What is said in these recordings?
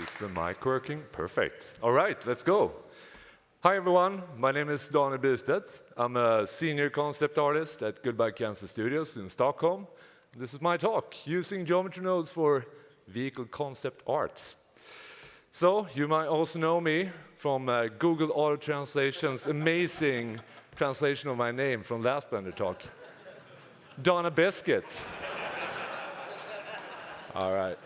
Is the mic working? Perfect. All right, let's go. Hi, everyone. My name is Daniel Bystedt. I'm a senior concept artist at Goodbye Kansas Studios in Stockholm. This is my talk, using geometry nodes for vehicle concept art. So you might also know me from uh, Google Auto Translation's amazing translation of my name from last Blender talk. Donna Biscuit. All right.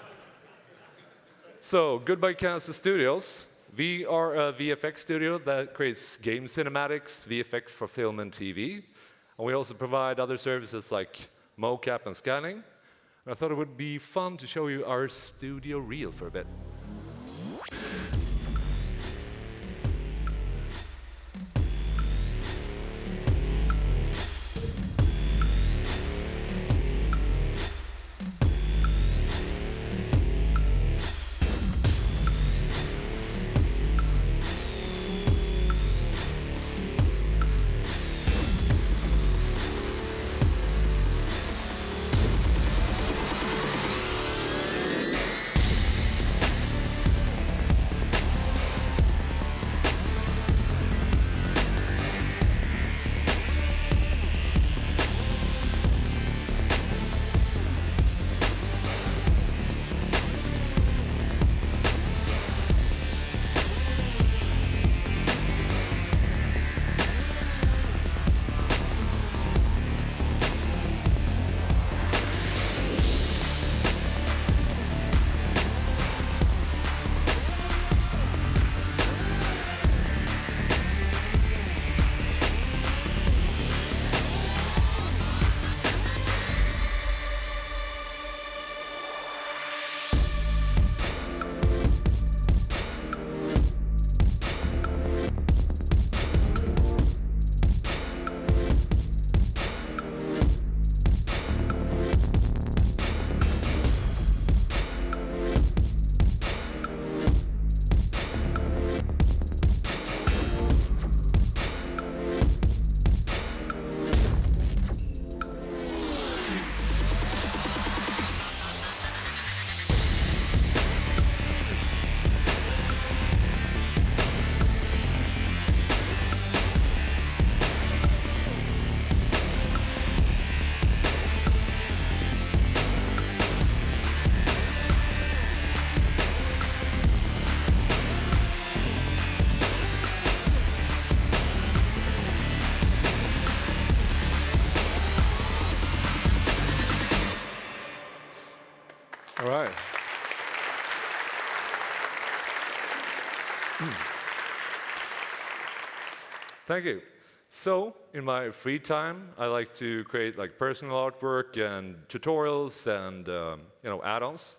So, Goodbye Kansas Studios. We are a uh, VFX studio that creates game cinematics, VFX for film and TV. And we also provide other services like mocap and scanning. And I thought it would be fun to show you our studio reel for a bit. Thank you. So, in my free time, I like to create like personal artwork and tutorials and um, you know add-ons.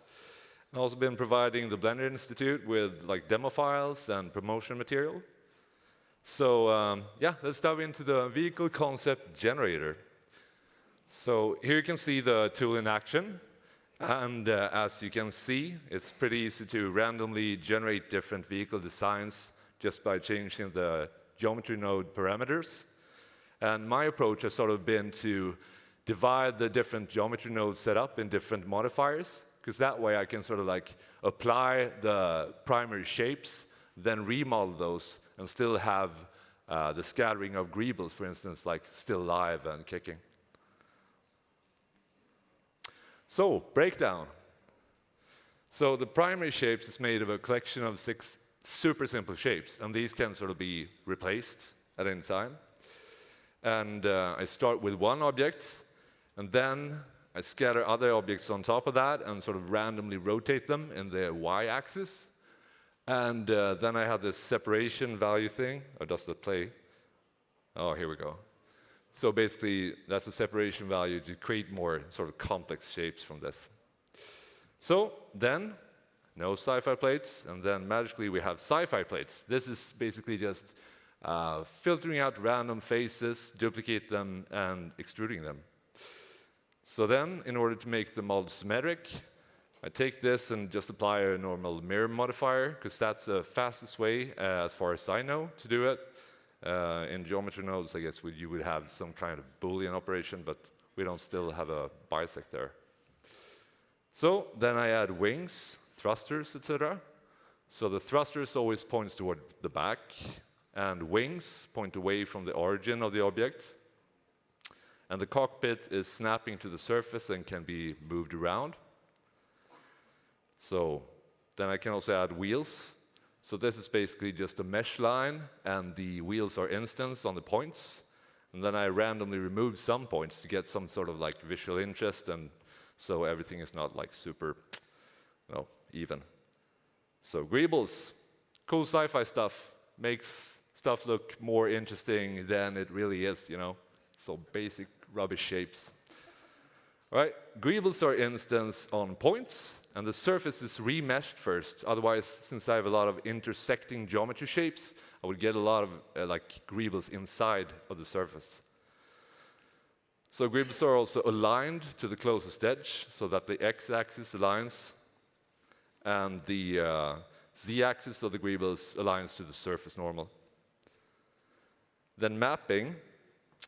I've also been providing the Blender Institute with like demo files and promotion material. So um, yeah, let's dive into the vehicle concept generator. So here you can see the tool in action. And uh, as you can see, it's pretty easy to randomly generate different vehicle designs just by changing the geometry node parameters. And my approach has sort of been to divide the different geometry nodes set up in different modifiers, because that way I can sort of like apply the primary shapes, then remodel those, and still have uh, the scattering of greebles, for instance, like still live and kicking. So, breakdown. So the primary shapes is made of a collection of six super simple shapes, and these can sort of be replaced at any time. And uh, I start with one object, and then I scatter other objects on top of that and sort of randomly rotate them in the y-axis. And uh, then I have this separation value thing. Or does that play? Oh, here we go. So basically, that's a separation value to create more sort of complex shapes from this. So then no sci-fi plates, and then magically we have sci-fi plates. This is basically just uh, filtering out random faces, duplicate them, and extruding them. So then, in order to make the mold symmetric, I take this and just apply a normal mirror modifier, because that's the fastest way, uh, as far as I know, to do it. Uh, in geometry nodes, I guess you would have some kind of Boolean operation, but we don't still have a bisect there. So then I add wings, thrusters, etc. So the thrusters always points toward the back, and wings point away from the origin of the object. And the cockpit is snapping to the surface and can be moved around. So then I can also add wheels. So this is basically just a mesh line, and the wheels are instants on the points. And then I randomly remove some points to get some sort of like visual interest, and so everything is not like super, you know, even. So greebles, cool sci-fi stuff, makes stuff look more interesting than it really is, you know. So basic rubbish shapes. All right, greebles are instants on points, and the surface is remeshed first. Otherwise, since I have a lot of intersecting geometry shapes, I would get a lot of uh, like greebles inside of the surface. So greebles are also aligned to the closest edge, so that the x-axis aligns, and the uh, z-axis of the greebles aligns to the surface normal. Then mapping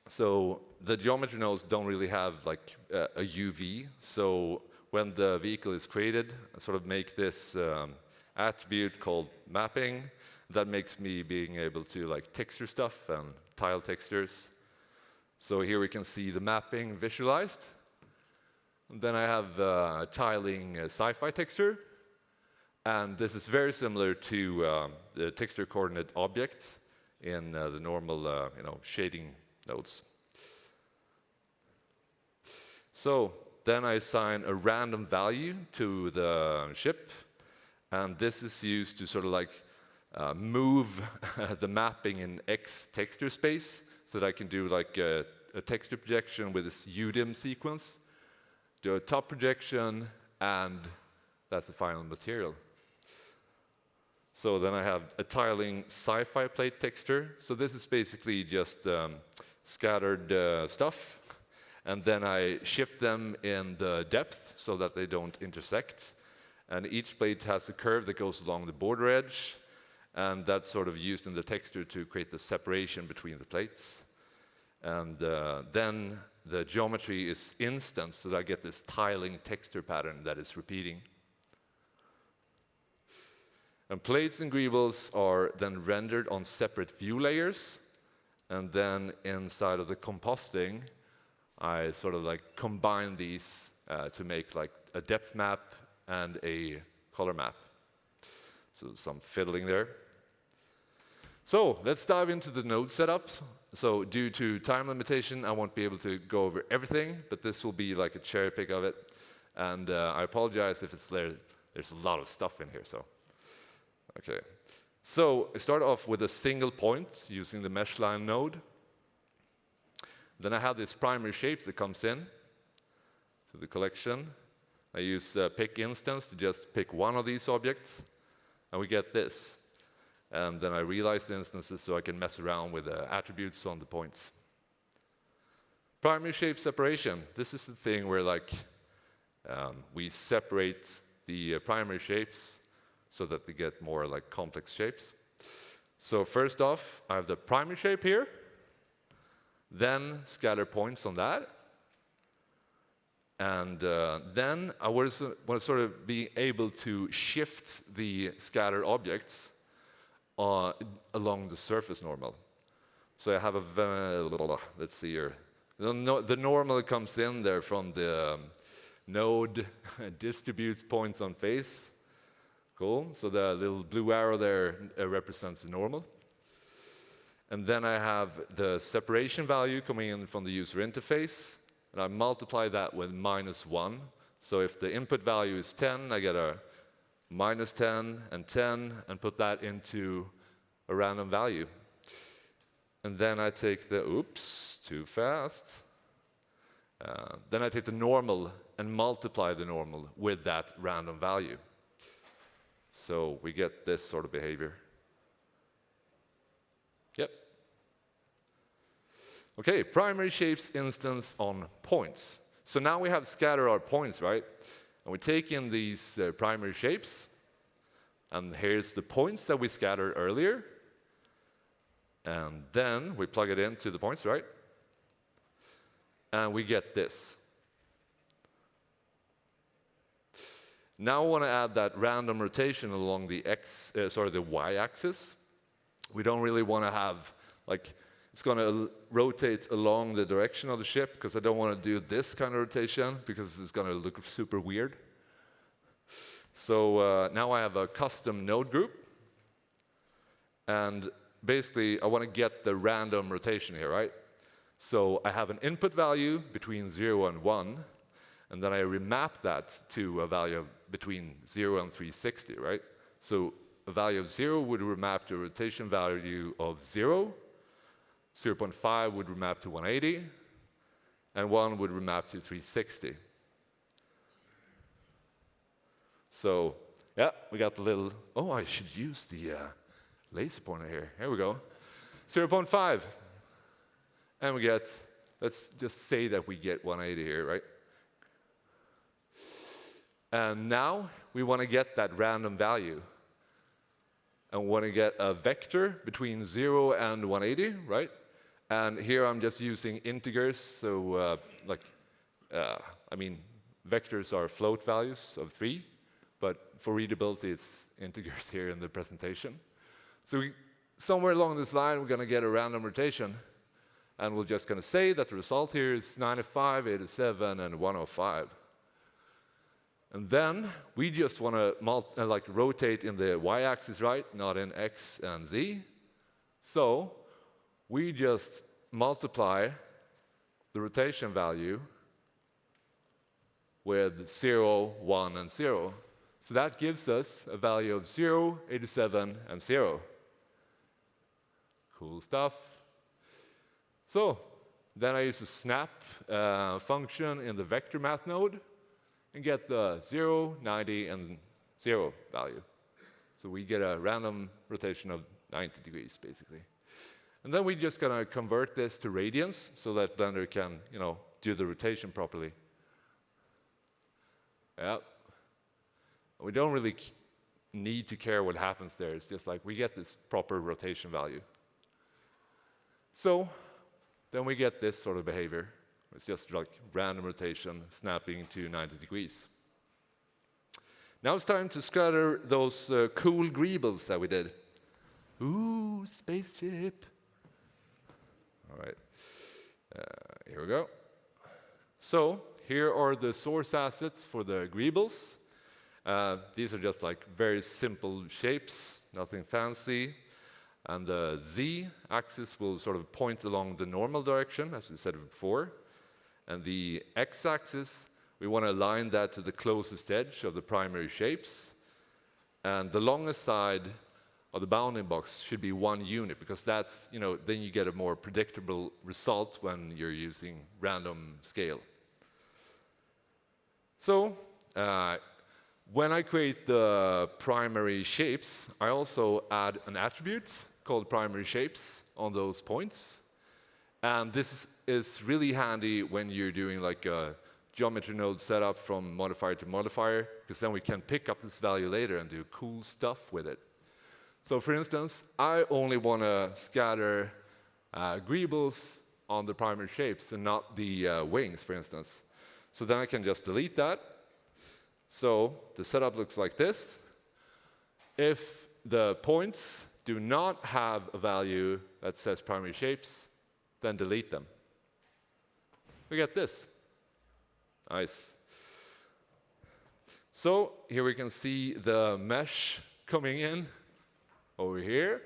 so the geometry nodes don't really have like a UV. So when the vehicle is created, I sort of make this um, attribute called mapping. That makes me being able to like texture stuff and tile textures. So here we can see the mapping visualized. And then I have uh, tiling uh, sci-fi texture. And this is very similar to um, the texture coordinate objects in uh, the normal uh, you know, shading nodes. So then I assign a random value to the ship, and this is used to sort of like uh, move the mapping in X texture space so that I can do like a, a texture projection with this UDIM sequence, do a top projection, and that's the final material. So then I have a tiling sci-fi plate texture. So this is basically just um, scattered uh, stuff, and then I shift them in the depth so that they don't intersect. And each plate has a curve that goes along the border edge, and that's sort of used in the texture to create the separation between the plates. And uh, then the geometry is instant, so that I get this tiling texture pattern that is repeating. And plates and greebles are then rendered on separate view layers, and then inside of the compositing, I sort of like combine these uh, to make like a depth map and a color map. So some fiddling there. So let's dive into the node setups. So due to time limitation, I won't be able to go over everything, but this will be like a cherry pick of it. And uh, I apologize if it's there. There's a lot of stuff in here, so. Okay. So I start off with a single point using the mesh line node. Then I have this primary shapes that comes in to the collection. I use uh, pick instance to just pick one of these objects, and we get this. And then I realize the instances so I can mess around with the attributes on the points. Primary shape separation. This is the thing where like um, we separate the uh, primary shapes so that they get more like complex shapes. So first off, I have the primary shape here, then scatter points on that, and uh, then I uh, want to sort of be able to shift the scatter objects uh, along the surface normal. So I have a, little, let's see here, the normal comes in there from the um, node distributes points on face, Cool. So the little blue arrow there uh, represents the normal. And then I have the separation value coming in from the user interface, and I multiply that with minus 1. So if the input value is 10, I get a minus 10 and 10, and put that into a random value. And then I take the, oops, too fast. Uh, then I take the normal and multiply the normal with that random value. So we get this sort of behavior. Yep. Okay, primary shapes instance on points. So now we have scattered our points, right? And we take in these uh, primary shapes, and here's the points that we scattered earlier. And then we plug it into the points, right? And we get this. Now I want to add that random rotation along the x, uh, sorry, the y-axis. We don't really want to have like it's going to rotate along the direction of the ship because I don't want to do this kind of rotation because it's going to look super weird. So uh, now I have a custom node group. And basically, I want to get the random rotation here, right? So I have an input value between 0 and 1, and then I remap that to a value between 0 and 360, right? So a value of 0 would remap to a rotation value of 0, 0.5 would remap to 180, and 1 would remap to 360. So yeah, we got the little, oh, I should use the uh, laser pointer here. Here we go. 0.5. And we get, let's just say that we get 180 here, right? And now we want to get that random value. And we want to get a vector between 0 and 180, right? And here I'm just using integers, so uh, like, uh, I mean, vectors are float values of 3, but for readability, it's integers here in the presentation. So we, somewhere along this line, we're going to get a random rotation. And we're just going to say that the result here is 95, 87, and 105. And then we just want to uh, like rotate in the y-axis, right? Not in x and z. So we just multiply the rotation value with 0, 1, and 0. So that gives us a value of 0, 87, and 0. Cool stuff. So then I use a snap uh, function in the vector math node and get the 0, 90, and 0 value. So we get a random rotation of 90 degrees, basically. And then we're just going to convert this to radians so that Blender can, you know, do the rotation properly. Yeah. We don't really need to care what happens there. It's just like we get this proper rotation value. So then we get this sort of behavior. It's just like random rotation snapping to 90 degrees. Now it's time to scatter those uh, cool greebles that we did. Ooh, spaceship. All right, uh, here we go. So here are the source assets for the greebles. Uh, these are just like very simple shapes, nothing fancy. And the z-axis will sort of point along the normal direction, as we said before. And the x-axis, we want to align that to the closest edge of the primary shapes. And the longest side of the bounding box should be one unit, because that's, you know, then you get a more predictable result when you're using random scale. So, uh, when I create the primary shapes, I also add an attribute called primary shapes on those points. And this is really handy when you're doing like a geometry node setup from modifier to modifier, because then we can pick up this value later and do cool stuff with it. So for instance, I only want to scatter uh, greebles on the primary shapes and not the uh, wings, for instance. So then I can just delete that so the setup looks like this. If the points do not have a value that says primary shapes, then delete them. We get this. Nice. So here we can see the mesh coming in over here.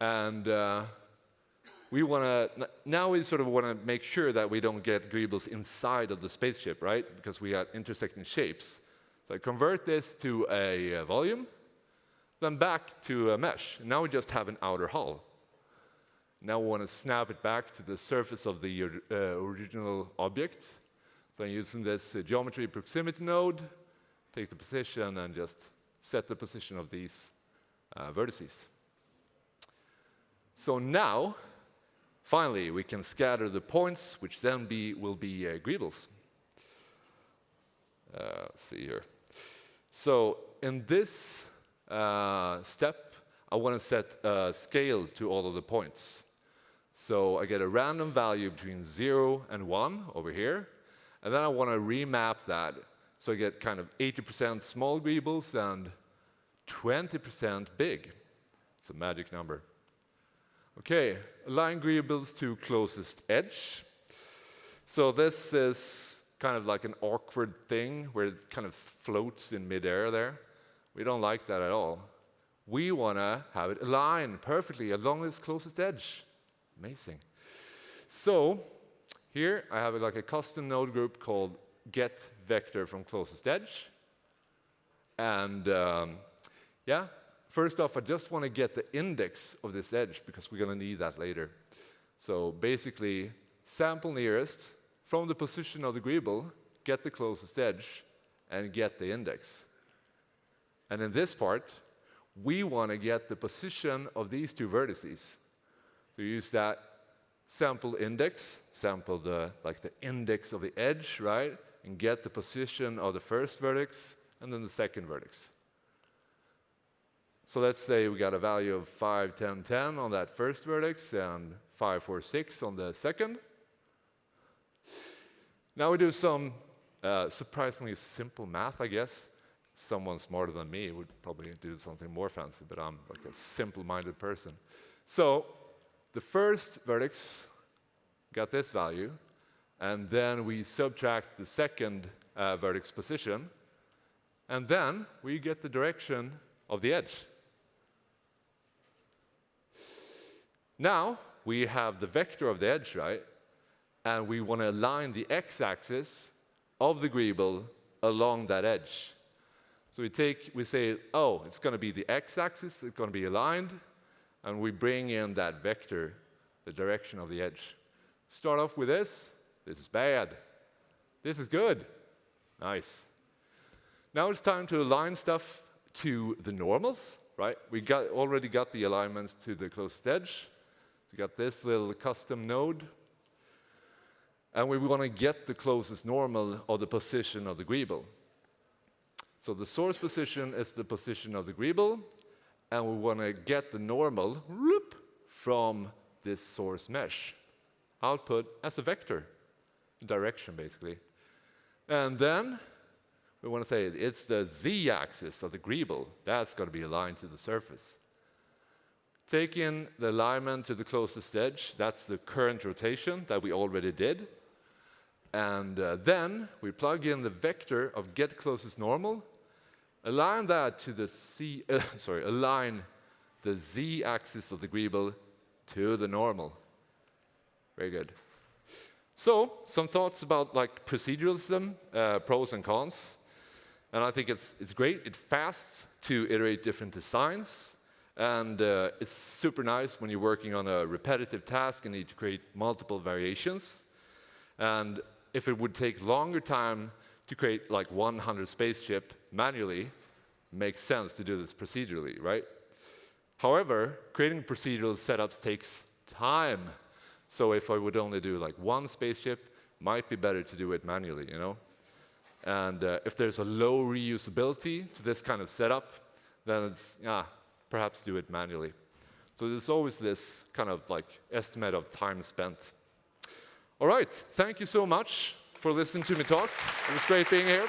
And uh, we want to, now we sort of want to make sure that we don't get greebles inside of the spaceship, right? Because we got intersecting shapes. So I convert this to a uh, volume, then back to a mesh. Now we just have an outer hull. Now we want to snap it back to the surface of the uh, original object. So I'm using this uh, geometry proximity node, take the position and just set the position of these uh, vertices. So now Finally, we can scatter the points, which then be, will be uh, greebles. Uh, let's see here. So in this uh, step, I want to set a scale to all of the points. So I get a random value between 0 and 1 over here, and then I want to remap that So I get kind of 80% small greebles and 20% big. It's a magic number. Okay, align greebles to closest edge. So this is kind of like an awkward thing where it kind of floats in midair there. We don't like that at all. We want to have it align perfectly along its closest edge. Amazing. So here I have like a custom node group called get vector from closest edge. And um, yeah, first off, I just want to get the index of this edge because we're going to need that later. So basically, sample nearest from the position of the greeble, get the closest edge, and get the index. And in this part, we want to get the position of these two vertices. So you use that sample index, sample the like the index of the edge, right? And get the position of the first vertex and then the second vertex. So let's say we got a value of 5, 10, 10 on that first vertex and 5, 4, 6 on the second. Now we do some uh, surprisingly simple math, I guess. Someone smarter than me would probably do something more fancy, but I'm like a simple-minded person. So the first vertex got this value, and then we subtract the second uh, vertex position, and then we get the direction of the edge. Now we have the vector of the edge, right? And we want to align the x-axis of the greeble along that edge. So we take, we say, oh, it's going to be the x-axis, it's going to be aligned, and we bring in that vector, the direction of the edge. Start off with this. This is bad. This is good. Nice. Now it's time to align stuff to the normals, right? We got, already got the alignments to the closest edge. We got this little custom node. And we want to get the closest normal of the position of the greeble. So the source position is the position of the greeble, and we want to get the normal whoop, from this source mesh. Output as a vector, direction basically. And then we want to say it's the z-axis of the greeble. That's going to be aligned to the surface. Take in the alignment to the closest edge. That's the current rotation that we already did. And uh, then we plug in the vector of get closest normal Align that to the C, uh, sorry, align the z-axis of the greeble to the normal. Very good. So, some thoughts about like proceduralism, uh, pros and cons. And I think it's, it's great, it's fast to iterate different designs. And uh, it's super nice when you're working on a repetitive task and need to create multiple variations. And if it would take longer time to create like 100 spaceship manually makes sense to do this procedurally, right? However, creating procedural setups takes time. So if I would only do like one spaceship, might be better to do it manually, you know? And uh, if there's a low reusability to this kind of setup, then it's, yeah, perhaps do it manually. So there's always this kind of like estimate of time spent. All right, thank you so much for listening to me talk. It was great being here.